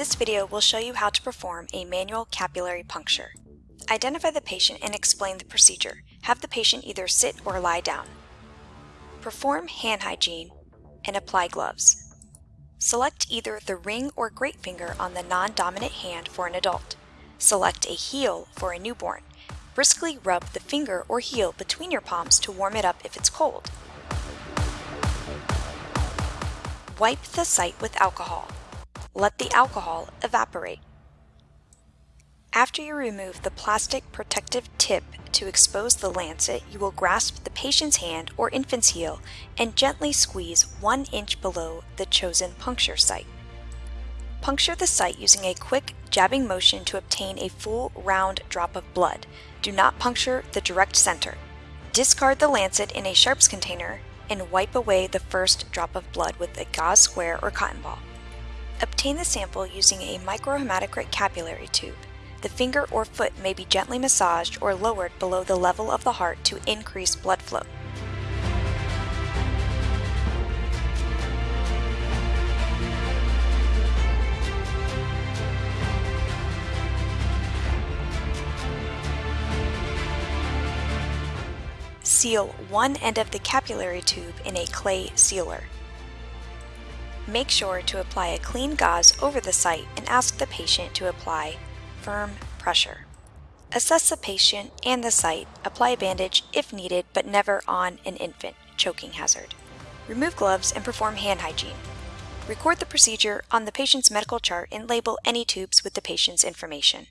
This video will show you how to perform a manual capillary puncture. Identify the patient and explain the procedure. Have the patient either sit or lie down. Perform hand hygiene and apply gloves. Select either the ring or great finger on the non-dominant hand for an adult. Select a heel for a newborn. Briskly rub the finger or heel between your palms to warm it up if it's cold. Wipe the site with alcohol. Let the alcohol evaporate. After you remove the plastic protective tip to expose the lancet, you will grasp the patient's hand or infant's heel and gently squeeze one inch below the chosen puncture site. Puncture the site using a quick jabbing motion to obtain a full round drop of blood. Do not puncture the direct center. Discard the lancet in a sharps container and wipe away the first drop of blood with a gauze square or cotton ball. Obtain the sample using a microhematocrit capillary tube. The finger or foot may be gently massaged or lowered below the level of the heart to increase blood flow. Seal one end of the capillary tube in a clay sealer. Make sure to apply a clean gauze over the site and ask the patient to apply firm pressure. Assess the patient and the site, apply a bandage if needed but never on an infant, choking hazard. Remove gloves and perform hand hygiene. Record the procedure on the patient's medical chart and label any tubes with the patient's information.